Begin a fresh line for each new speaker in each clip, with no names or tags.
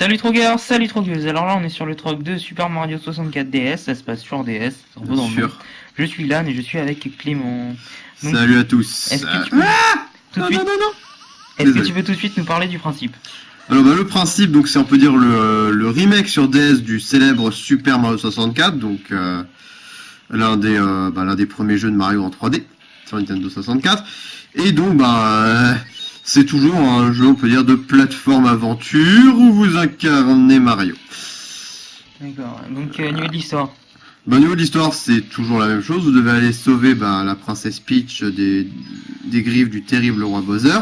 Salut Trogueur, salut Trogueuse. Alors là, on est sur le Trog de Super Mario 64 DS. Ça se passe sur DS.
Bien
nom.
sûr.
Je suis Lan et je suis avec Clément. Donc,
Salut à tous.
Est-ce que tu peux tout de
non,
suite,
non, non, non.
est-ce que tu peux tout de suite nous parler du principe?
Alors bah, le principe, donc c'est on peut dire le, le remake sur DS du célèbre Super Mario 64, donc euh, l'un des euh, bah, l'un des premiers jeux de Mario en 3D sur Nintendo 64. Et donc bah euh, c'est toujours un jeu on peut dire de plateforme aventure où vous incarnez Mario.
D'accord. Donc euh, niveau de l'histoire.
Au niveau de l'histoire, c'est toujours la même chose. Vous devez aller sauver bah, la princesse Peach des, des griffes du terrible roi Bowser.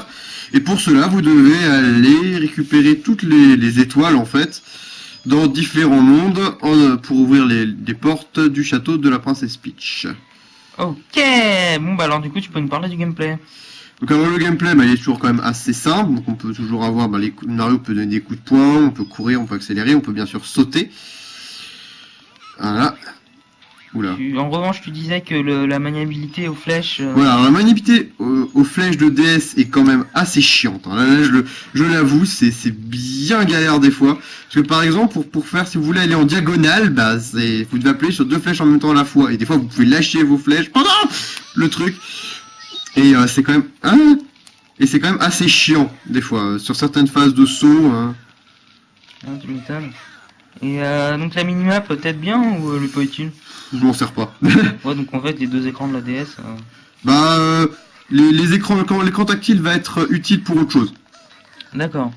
Et pour cela, vous devez aller récupérer toutes les, les étoiles, en fait, dans différents mondes en- pour ouvrir les, les portes du château de la princesse Peach.
Ok. Bon bah alors du coup, tu peux nous parler du gameplay.
Donc alors le gameplay, bah, il est toujours quand même assez simple. Donc on peut toujours avoir, bah, les coups, Mario peut donner des coups de poing, on peut courir, on peut accélérer, on peut bien sûr sauter. Voilà. Oula.
En revanche, tu disais que le- la maniabilité aux flèches. euh,
Voilà, alors la maniabilité aux, aux flèches de DS est quand même assez chiante. hein. Là, là, je le- je l'avoue, c'est c'est bien galère des fois. Parce que par exemple, pour, pour faire, si vous voulez aller en diagonale, bah, vous devez appuyer sur deux flèches en même temps à la fois. Et des fois, vous pouvez lâcher vos flèches pendant le truc. Et euh, c'est quand même... hein et c'est quand même assez chiant, des fois. euh, Sur certaines phases de saut... hein.
tu m'étonnes. Et euh, donc la minimap peut-être bien ou euh, elle est pas utile?
Je m'en sers pas.
Ouais, donc en fait, les deux écrans de la DS.
bah, euh, les, les écrans, quand l'écran tactile va être utile pour autre chose.
D'accord.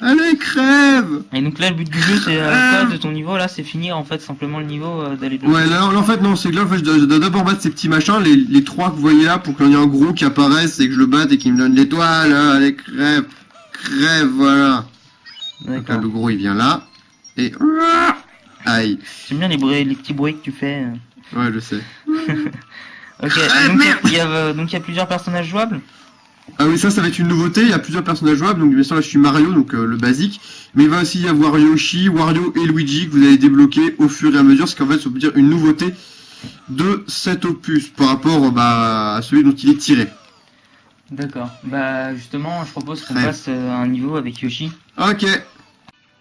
Allez, crève
Et donc là, le but du jeu, c'est euh, de ton niveau là C'est finir en fait simplement le niveau euh, d'aller
Ouais, là, là, en fait, non, c'est que là, en fait, je dois, d'abord battre ces petits machins, les, les trois que vous voyez là, pour qu'il y en ait un gros qui apparaisse et que je le batte et qu'il me donne l'étoile. hein, Allez, crève, crève, voilà. Donc là,
D'accord.
le gros, il vient là. Et... Aïe.
J'aime bien les, bruits, les petits bruits que tu fais. euh.
Ouais, je sais.
Ok,
Ah,
il y donc il y a plusieurs personnages jouables
Ah oui, ça, ça va être une nouveauté. Il y a plusieurs personnages jouables. Donc, bien sûr, là, je suis Mario, donc euh, le basique. Mais il va aussi y avoir Yoshi, Wario et Luigi que vous allez débloquer au fur et à mesure. Ce qu'en fait, ça veut dire une nouveauté de cet opus par rapport bah, à celui dont il est tiré.
D'accord. Bah justement, je propose qu'on
Ouais.
passe euh, à un niveau avec Yoshi.
Ok.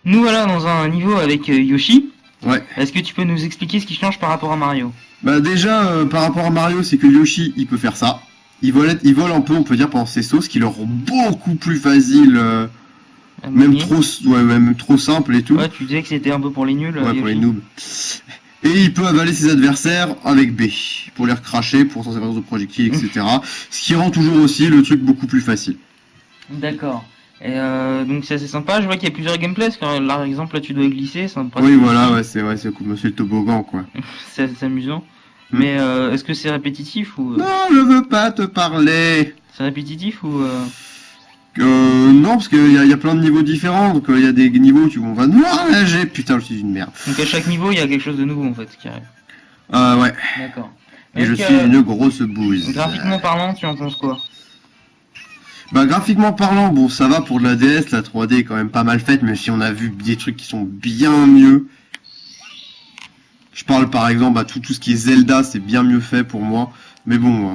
Nous voilà dans un niveau avec euh, Yoshi.
Ouais.
Est-ce que tu peux nous expliquer ce qui change par rapport à Mario?
Bah déjà, par rapport à Mario, c'est que Yoshi, il peut faire ça. Il vole, il vole un peu, on peut dire, pendant ses sauts, ce qui le rend beaucoup plus facile, euh, même trop, ouais, même trop simple et tout.
Ouais, tu disais que c'était un peu pour les nuls. euh,
Ouais, pour les noobs. Et il peut avaler ses adversaires avec B, pour les recracher, pour s'en servir de projectiles, etc. ce qui rend toujours aussi le truc beaucoup plus facile.
D'accord. Et euh, donc c'est assez sympa. Je vois qu'il y a plusieurs gameplays. Par exemple, là, tu dois glisser. C'est
Oui, voilà, ouais, c'est ouais, cool, monsieur le toboggan, quoi.
c'est amusant. Mais euh, est-ce que c'est répétitif ou euh,
Non, je veux pas te parler.
c'est répétitif ou euh,
Euh, non, parce qu'il y, a- il y a plein de niveaux différents, donc euh, il y a des niveaux où tu on va nager. Putain, je suis une merde.
donc à chaque niveau il y a quelque chose de nouveau en fait qui arrive.
Euh, ouais.
D'accord.
Et je suis une grosse bouse.
Graphiquement parlant, tu en penses quoi?
Bah graphiquement parlant, bon ça va pour de la DS, la 3D est quand même pas mal faite, même si on a vu des trucs qui sont bien mieux. Je parle par exemple à tout, tout ce qui est Zelda, c'est bien mieux fait pour moi. Mais bon,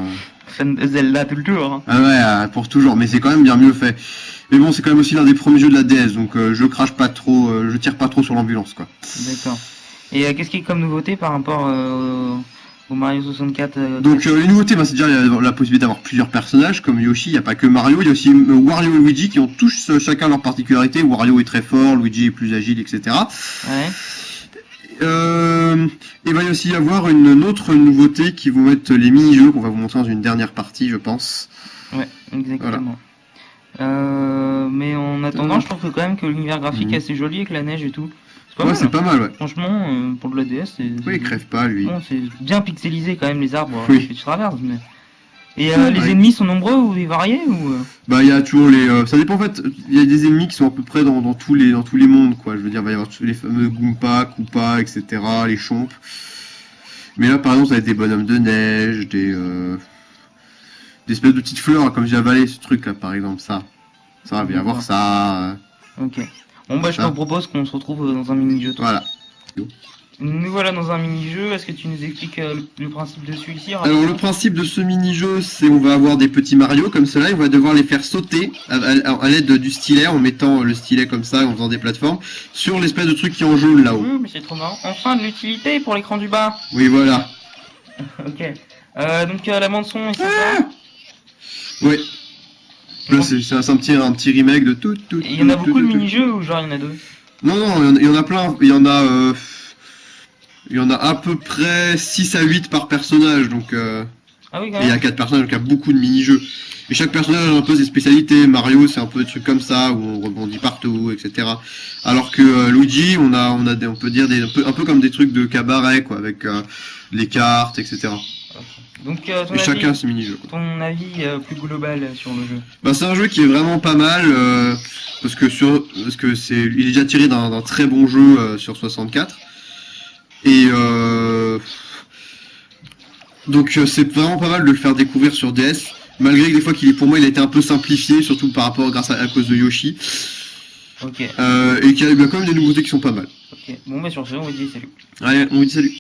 euh,
Zelda tout le tour. Hein.
ah ouais, euh, pour toujours, mais c'est quand même bien mieux fait. Mais bon, c'est quand même aussi l'un des premiers jeux de la DS, donc euh, je crache pas trop, euh, je tire pas trop sur l'ambulance quoi.
D'accord. Et qu'est-ce qui est comme nouveauté par rapport au Mario 64 euh,
Donc les nouveautés, bah, c'est déjà il y a la possibilité d'avoir plusieurs personnages comme Yoshi, il n'y a pas que Mario, il y a aussi Wario et Luigi qui ont tous chacun leur particularité. Wario est très fort, Luigi est plus agile, etc.
Ouais.
Euh, et va y aussi y avoir une, autre nouveauté qui vont être les mini-jeux qu'on va vous montrer dans une dernière partie, je pense.
Ouais, exactement. Euh, mais en attendant, je trouve que quand même que l'univers graphique
Mhm.
est assez joli avec la neige et tout. C'est pas
ouais,
mal.
c'est pas mal, ouais.
Franchement, euh, pour de la DS, c'est.
Oui, il crève pas, lui.
Bon, c'est bien pixelisé quand même les arbres
Oui.
que tu traverses. Mais... Et euh, les ennemis sont nombreux ou variés ou euh,
Bah, il y a toujours les. euh, ça dépend en fait. Il y a des ennemis qui sont à peu près dans, dans tous les dans tous les mondes, quoi. Je veux dire, il va y avoir tous les fameux Goomba, Koopa, etc. Les chompes. Mais là, par exemple, ça va être des bonhommes de neige, des euh, des espèces de petites fleurs, comme j'ai avalé ce truc là, par exemple, ça. Ça va bien avoir ça.
Ok. Bon bah je te propose qu'on se retrouve dans un mini-jeu. toi.
Voilà.
Nous voilà dans un mini-jeu. Est-ce que tu nous expliques euh, le, principe de celui-ci?
Alors le principe de ce mini-jeu, c'est on va avoir des petits Mario comme cela, et on va devoir les faire sauter à, à- à l'aide du stylet, en mettant le stylet comme ça, en faisant des plateformes, sur l'espèce de truc qui est en jaune là-haut.
Mmh, mais c'est trop marrant. Enfin de l'utilité pour l'écran du bas.
Oui, voilà.
Ok. Euh, donc euh, la bande son est sympa.
Ouais. Là, c'est un, petit, un petit remake de tout, tout.
Il y en a beaucoup de mini-jeux ou genre il y en a deux?
Non, non, il y en a- plein. Il y en a, il y en a à peu près 6 à 8 par personnage, donc. Euh...
Ah oui,
il y a
même.
quatre personnages, donc il y a beaucoup de mini-jeux. Et chaque personnage a un peu ses spécialités. Mario, c'est un peu des trucs comme ça, où on rebondit partout, etc. Alors que euh, Luigi, on a, on a des, on peut dire des, un peu, un peu comme des trucs de cabaret, quoi, avec euh, les cartes, etc.
Donc euh, ton
Et
avis,
chacun ses mini-jeux.
ton avis euh, plus global sur le jeu.
Bah, c'est un jeu qui est vraiment pas mal, euh, parce que sur, parce que c'est, il est déjà tiré d'un très bon jeu sur 64. Et euh, donc euh, c'est vraiment pas mal de le faire découvrir sur DS, malgré que des fois qu'il est pour moi il a été un peu simplifié, surtout par rapport grâce à, à cause de Yoshi,
Ok,
euh, et qu'il y a quand même des nouveautés qui sont pas mal.
ok. Bon bah sur ce, on va dire salut.
Allez, on vous dit salut.